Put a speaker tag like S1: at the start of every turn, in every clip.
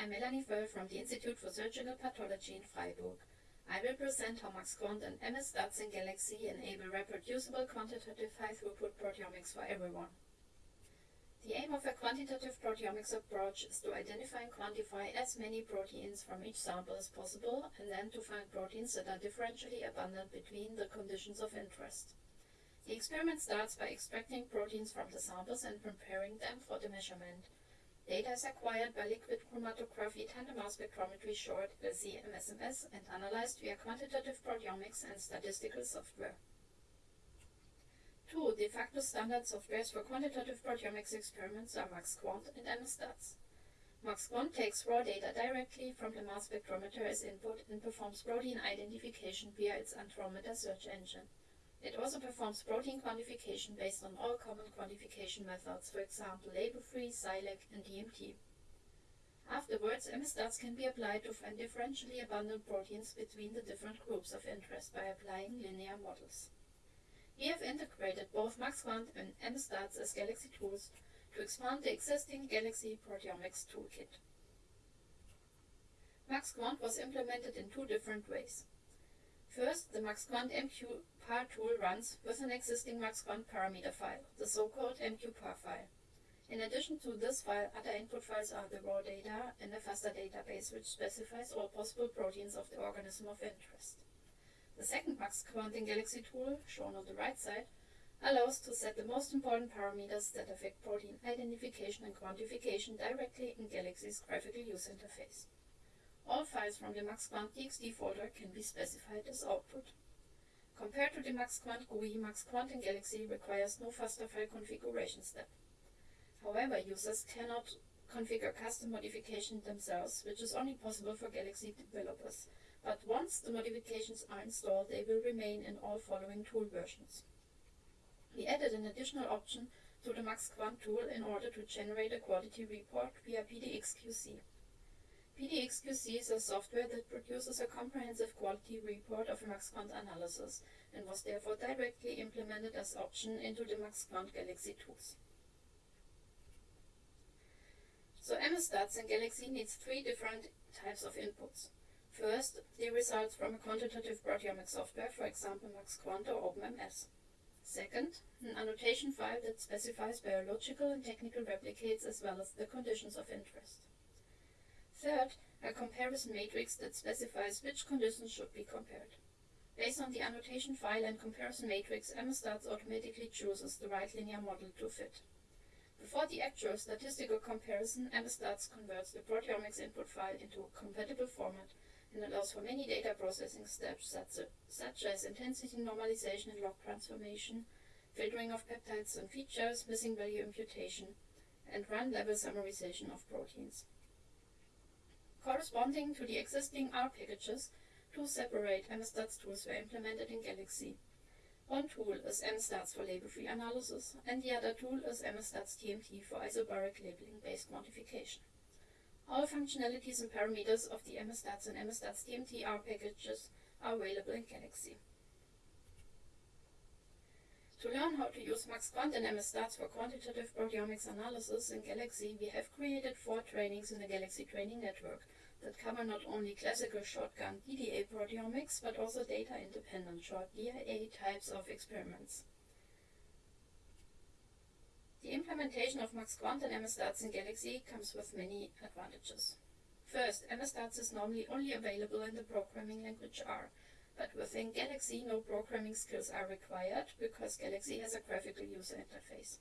S1: I'm Melanie Föll from the Institute for Surgical Pathology in Freiburg. I will present how MaxQuant and MS Stats in Galaxy enable reproducible quantitative high-throughput proteomics for everyone. The aim of a quantitative proteomics approach is to identify and quantify as many proteins from each sample as possible, and then to find proteins that are differentially abundant between the conditions of interest. The experiment starts by extracting proteins from the samples and preparing them for the measurement. Data is acquired by liquid chromatography tandem mass spectrometry short LC-MSMS and analyzed via quantitative proteomics and statistical software. Two de facto standard softwares for quantitative proteomics experiments are MaxQuant and MSStats. MaxQuant takes raw data directly from the mass spectrometer as input and performs protein identification via its Andromeda search engine. It also performs protein quantification based on all common quantification methods, for example label-free, SILAC, and TMT. Afterwards, MSStats can be applied to find differentially abundant proteins between the different groups of interest by applying linear models. We have integrated both MaxQuant and MSStats as Galaxy tools to expand the existing Galaxy proteomics toolkit. MaxQuant was implemented in two different ways. First, the MaxQuant MQPAR tool runs with an existing MaxQuant parameter file, the so-called MQPAR file. In addition to this file, other input files are the raw data and the FASTA database which specifies all possible proteins of the organism of interest. The second MaxQuant in Galaxy tool, shown on the right side, allows to set the most important parameters that affect protein identification and quantification directly in Galaxy's graphical user interface. All files from the MaxQuant txt folder can be specified as output. Compared to the MaxQuant GUI, MaxQuant in Galaxy requires no FASTA file configuration step. However, users cannot configure custom modifications themselves, which is only possible for Galaxy developers. But once the modifications are installed, they will remain in all following tool versions. We added an additional option to the MaxQuant tool in order to generate a quality report via PTXQC. PTXQC is a software that produces a comprehensive quality report of MaxQuant analysis and was therefore directly implemented as option into the MaxQuant Galaxy tools. So MSStats in Galaxy needs three different types of inputs. First, the results from a quantitative proteomic software, for example MaxQuant or OpenMS. Second, an annotation file that specifies biological and technical replicates as well as the conditions of interest. Third, a comparison matrix that specifies which conditions should be compared. Based on the annotation file and comparison matrix, MSStats automatically chooses the right linear model to fit. Before the actual statistical comparison, MSStats converts the proteomics input file into a compatible format and allows for many data processing steps such, such as intensity normalization and log transformation, filtering of peptides and features, missing value imputation, and run level summarization of proteins. Corresponding to the existing R packages, two separate MSStats tools were implemented in Galaxy. One tool is MSStats for label-free analysis, and the other tool is MSStats TMT for isobaric labeling-based modification. All functionalities and parameters of the MSStats and MSStats TMT R packages are available in Galaxy. To learn how to use MaxQuant and MSStats for quantitative proteomics analysis in Galaxy, we have created four trainings in the Galaxy Training Network that cover not only classical shotgun DDA proteomics, but also data-independent short DIA types of experiments. The implementation of MaxQuant and MSStats in Galaxy comes with many advantages. First, MSStats is normally only available in the programming language R, but within Galaxy no programming skills are required because Galaxy has a graphical user interface.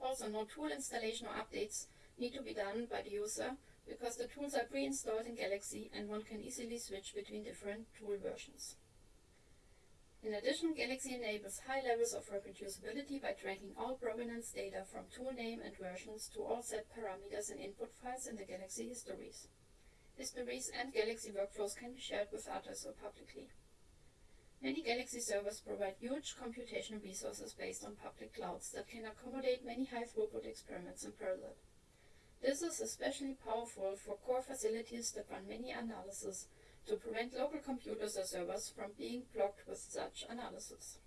S1: Also, no tool installation or updates need to be done by the user because the tools are pre-installed in Galaxy and one can easily switch between different tool versions. In addition, Galaxy enables high levels of reproducibility by tracking all provenance data from tool name and versions to all set parameters and input files in the Galaxy histories. Histories and Galaxy workflows can be shared with others or publicly. Many Galaxy servers provide huge computational resources based on public clouds that can accommodate many high-throughput experiments in parallel. This is especially powerful for core facilities that run many analyses to prevent local computers or servers from being blocked with such analysis.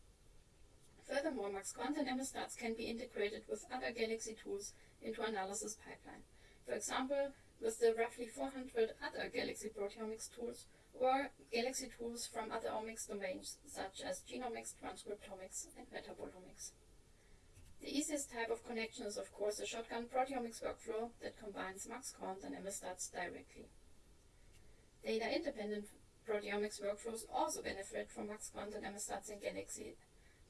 S1: Furthermore, MaxQuant and MSStats can be integrated with other Galaxy tools into analysis pipeline. for example with the roughly 400 other Galaxy proteomics tools or Galaxy tools from other omics domains such as genomics, transcriptomics, and metabolomics. The easiest type of connection is of course the shotgun proteomics workflow that combines MaxQuant and MSTATS directly. Data-independent proteomics workflows also benefit from MaxQuant and MSTATS in Galaxy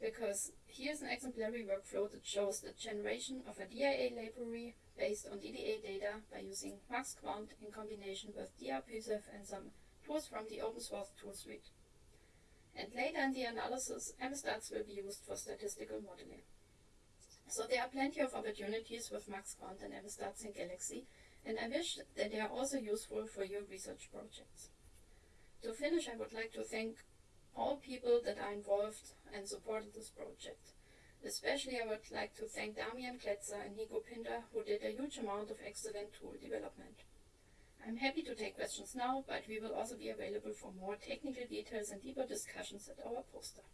S1: because here's an exemplary workflow that shows the generation of a DIA library based on DDA data by using MaxQuant in combination with diapysef and some tools from the open source tool suite. And later in the analysis, MSTATS will be used for statistical modeling. So there are plenty of opportunities with MaxQuant and MSTATS in Galaxy, and I wish that they are also useful for your research projects. To finish, I would like to thank all people that are involved and supported this project. Especially I would like to thank Damian Glätzer and Nico Pinder who did a huge amount of excellent tool development. I'm happy to take questions now, but we will also be available for more technical details and deeper discussions at our poster.